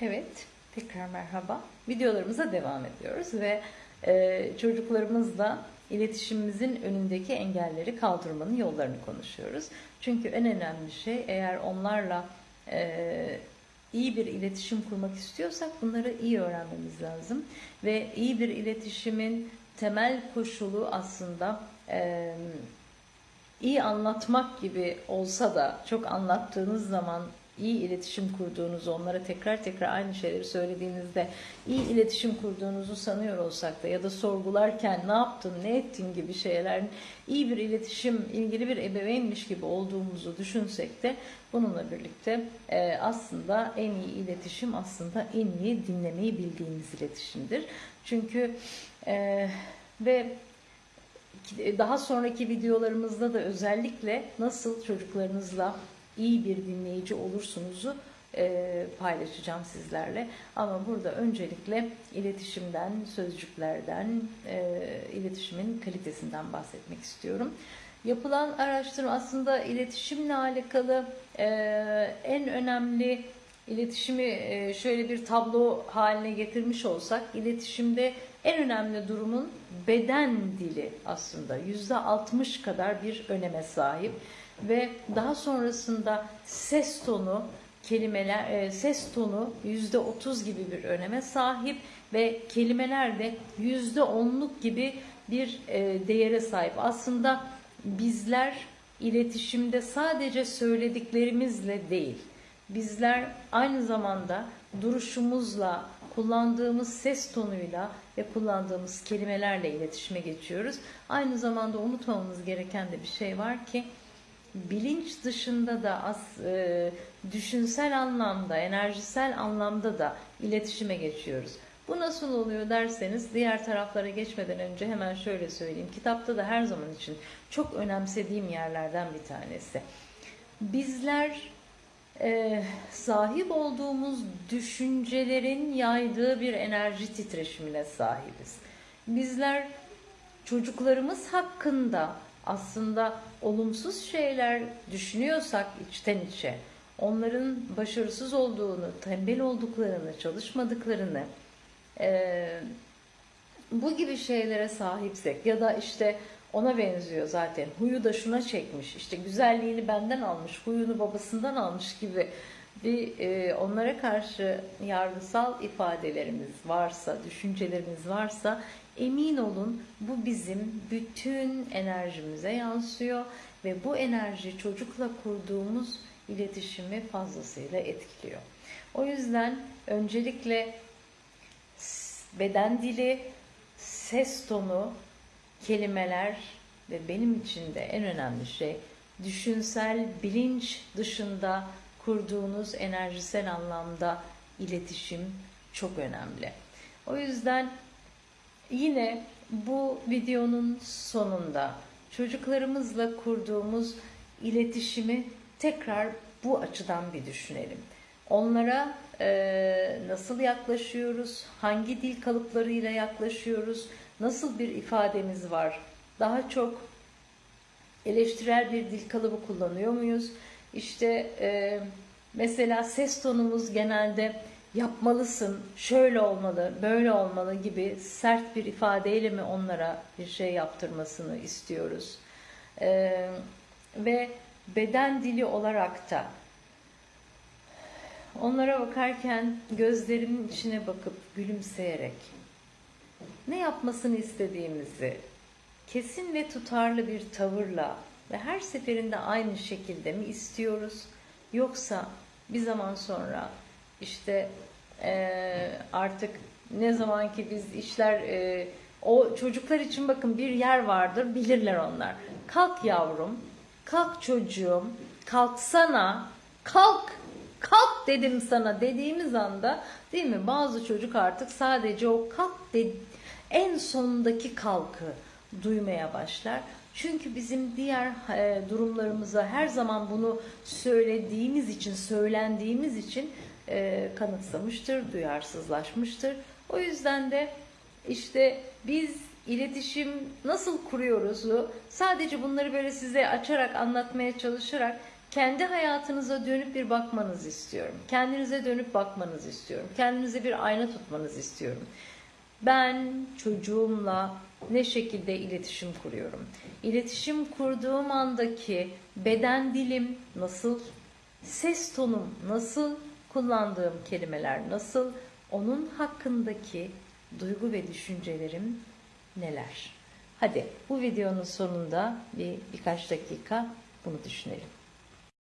Evet, tekrar merhaba. Videolarımıza devam ediyoruz ve e, çocuklarımızla iletişimimizin önündeki engelleri kaldırmanın yollarını konuşuyoruz. Çünkü en önemli şey eğer onlarla e, iyi bir iletişim kurmak istiyorsak bunları iyi öğrenmemiz lazım. Ve iyi bir iletişimin temel koşulu aslında e, iyi anlatmak gibi olsa da çok anlattığınız zaman iyi iletişim kurduğunuzu, onlara tekrar tekrar aynı şeyleri söylediğinizde iyi iletişim kurduğunuzu sanıyor olsak da ya da sorgularken ne yaptın, ne ettin gibi şeylerin iyi bir iletişim, ilgili bir ebeveynmiş gibi olduğumuzu düşünsek de bununla birlikte e, aslında en iyi iletişim aslında en iyi dinlemeyi bildiğimiz iletişimdir. Çünkü e, ve daha sonraki videolarımızda da özellikle nasıl çocuklarınızla iyi bir dinleyici olursunuzu e, paylaşacağım sizlerle. Ama burada öncelikle iletişimden, sözcüklerden, e, iletişimin kalitesinden bahsetmek istiyorum. Yapılan araştırma aslında iletişimle alakalı e, en önemli iletişimi şöyle bir tablo haline getirmiş olsak iletişimde en önemli durumun beden dili aslında yüzde 60 kadar bir öneme sahip ve daha sonrasında ses tonu kelimeler e, ses tonu yüzde otuz gibi bir öneme sahip ve kelimeler de yüzde onluk gibi bir e, değere sahip. Aslında bizler iletişimde sadece söylediklerimizle değil, bizler aynı zamanda duruşumuzla, kullandığımız ses tonuyla ve kullandığımız kelimelerle iletişime geçiyoruz. Aynı zamanda unutmamamız gereken de bir şey var ki bilinç dışında da as, e, düşünsel anlamda, enerjisel anlamda da iletişime geçiyoruz. Bu nasıl oluyor derseniz diğer taraflara geçmeden önce hemen şöyle söyleyeyim. Kitapta da her zaman için çok önemsediğim yerlerden bir tanesi. Bizler e, sahip olduğumuz düşüncelerin yaydığı bir enerji titreşimine sahibiz. Bizler çocuklarımız hakkında aslında olumsuz şeyler düşünüyorsak içten içe, onların başarısız olduğunu, tembel olduklarını, çalışmadıklarını, e, bu gibi şeylere sahipsek ya da işte ona benziyor zaten. Huyu da şuna çekmiş. İşte güzelliğini benden almış, huyunu babasından almış gibi bir e, onlara karşı yargısal ifadelerimiz varsa, düşüncelerimiz varsa emin olun bu bizim bütün enerjimize yansıyor ve bu enerji çocukla kurduğumuz iletişimi fazlasıyla etkiliyor. O yüzden öncelikle beden dili, ses tonu, kelimeler ve benim için de en önemli şey düşünsel bilinç dışında kurduğunuz enerjisel anlamda iletişim çok önemli. O yüzden yine bu videonun sonunda çocuklarımızla kurduğumuz iletişimi tekrar bu açıdan bir düşünelim. Onlara e, nasıl yaklaşıyoruz, hangi dil kalıplarıyla yaklaşıyoruz, nasıl bir ifademiz var, daha çok eleştirel bir dil kalıbı kullanıyor muyuz? İşte e, mesela ses tonumuz genelde yapmalısın, şöyle olmalı, böyle olmalı gibi sert bir ifadeyle mi onlara bir şey yaptırmasını istiyoruz? E, ve beden dili olarak da onlara bakarken gözlerimin içine bakıp gülümseyerek ne yapmasını istediğimizi kesin ve tutarlı bir tavırla ve her seferinde aynı şekilde mi istiyoruz? Yoksa bir zaman sonra işte e, artık ne zaman ki biz işler e, o çocuklar için bakın bir yer vardır bilirler onlar. Kalk yavrum, kalk çocuğum, kalksana, kalk, kalk dedim sana dediğimiz anda değil mi? Bazı çocuk artık sadece o kalk de, en sondaki kalkı duymaya başlar. Çünkü bizim diğer e, durumlarımıza her zaman bunu söylediğimiz için, söylendiğimiz için e, kanıksamıştır, duyarsızlaşmıştır. O yüzden de işte biz iletişim nasıl kuruyoruzu sadece bunları böyle size açarak anlatmaya çalışarak kendi hayatınıza dönüp bir bakmanızı istiyorum. Kendinize dönüp bakmanızı istiyorum. Kendinize bir ayna tutmanızı istiyorum. Ben çocuğumla ne şekilde iletişim kuruyorum? İletişim kurduğum andaki beden dilim nasıl? Ses tonum nasıl? Kullandığım kelimeler nasıl? Onun hakkındaki duygu ve düşüncelerim neler? Hadi bu videonun sonunda bir birkaç dakika bunu düşünelim.